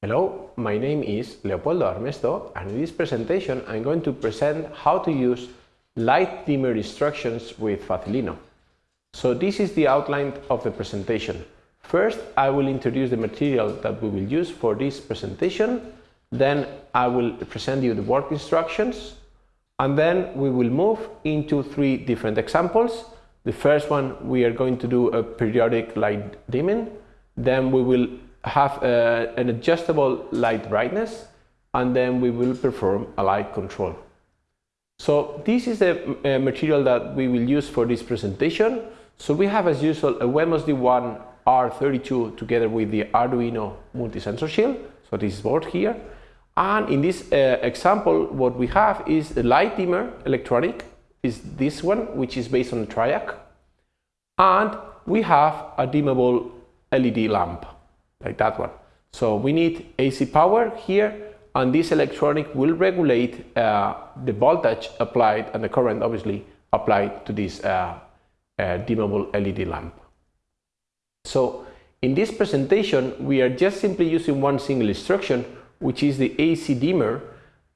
Hello, my name is Leopoldo Armesto and in this presentation I'm going to present how to use light dimmer instructions with Facilino. So this is the outline of the presentation. First I will introduce the material that we will use for this presentation, then I will present you the work instructions and then we will move into three different examples. The first one we are going to do a periodic light dimming, then we will have a, an adjustable light brightness and then we will perform a light control. So this is the uh, material that we will use for this presentation. So we have as usual a Wemos D1 R32 together with the Arduino multi-sensor shield. So this board here. And in this uh, example, what we have is the light dimmer electronic, is this one, which is based on a Triac. And we have a dimmable LED lamp like that one. So we need AC power here and this electronic will regulate uh, the voltage applied and the current obviously applied to this uh, uh, dimmable LED lamp. So in this presentation we are just simply using one single instruction which is the AC dimmer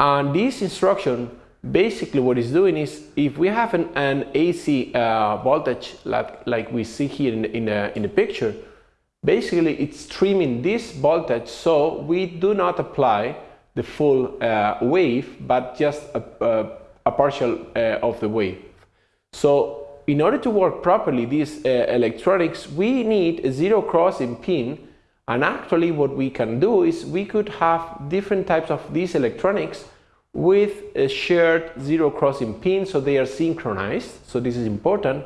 and this instruction basically what it's doing is if we have an, an AC uh, voltage like, like we see here in, in, a, in the picture Basically, it's trimming this voltage so we do not apply the full uh, wave, but just a, a, a partial uh, of the wave. So in order to work properly these uh, electronics, we need a zero crossing pin and actually what we can do is we could have different types of these electronics with a shared zero crossing pin so they are synchronized, so this is important.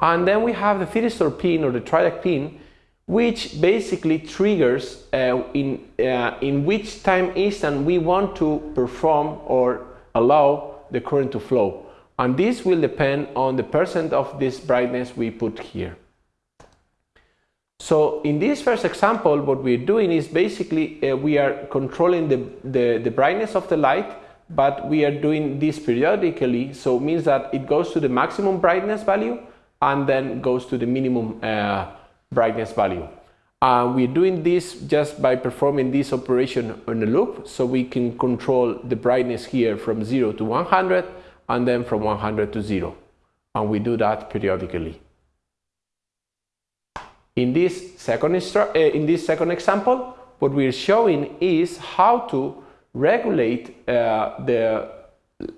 And then we have the thyristor pin or the Triac pin which basically triggers uh, in, uh, in which time instant we want to perform or allow the current to flow. And this will depend on the percent of this brightness we put here. So in this first example, what we're doing is basically uh, we are controlling the, the, the brightness of the light, but we are doing this periodically. So it means that it goes to the maximum brightness value and then goes to the minimum uh, brightness value. Uh, we're doing this just by performing this operation on a loop, so we can control the brightness here from 0 to 100 and then from 100 to 0. And we do that periodically. In this second, uh, in this second example, what we're showing is how to regulate uh, the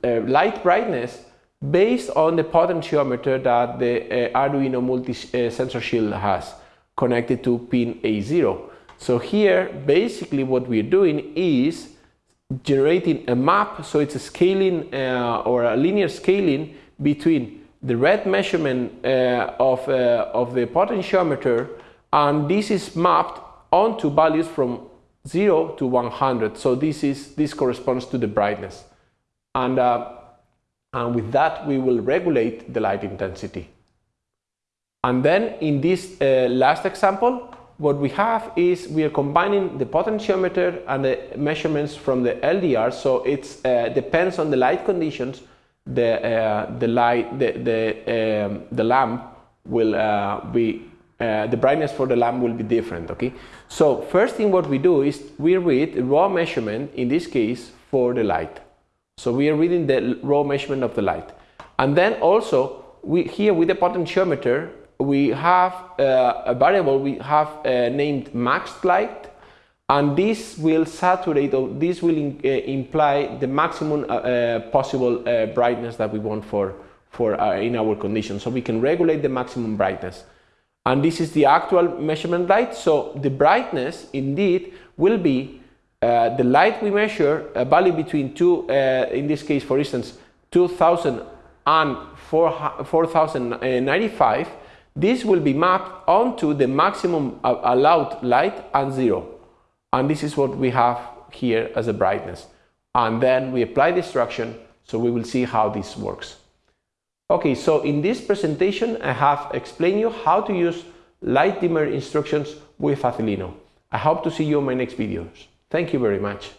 uh, light brightness based on the potentiometer that the uh, Arduino multi-sensor uh, shield has connected to pin A0. So here, basically what we're doing is generating a map, so it's a scaling uh, or a linear scaling between the read measurement uh, of, uh, of the potentiometer and this is mapped onto values from 0 to 100. So this, is, this corresponds to the brightness. And, uh, and with that, we will regulate the light intensity. And then in this uh, last example, what we have is we are combining the potentiometer and the measurements from the LDR. So it uh, depends on the light conditions. The uh, the light the the um, the lamp will uh, be uh, the brightness for the lamp will be different. Okay. So first thing what we do is we read raw measurement in this case for the light. So we are reading the raw measurement of the light, and then also we here with the potentiometer we have uh, a variable we have uh, named max light and this will saturate or this will in, uh, imply the maximum uh, uh, possible uh, brightness that we want for for in our condition. So we can regulate the maximum brightness. And this is the actual measurement light. So the brightness indeed will be the light we measure a value between two in this case for instance 2000 and 4095 this will be mapped onto the maximum allowed light and zero. And this is what we have here as a brightness. And then we apply the instruction, so we will see how this works. Okay, so in this presentation, I have explained you how to use light dimmer instructions with Facilino. I hope to see you in my next videos. Thank you very much.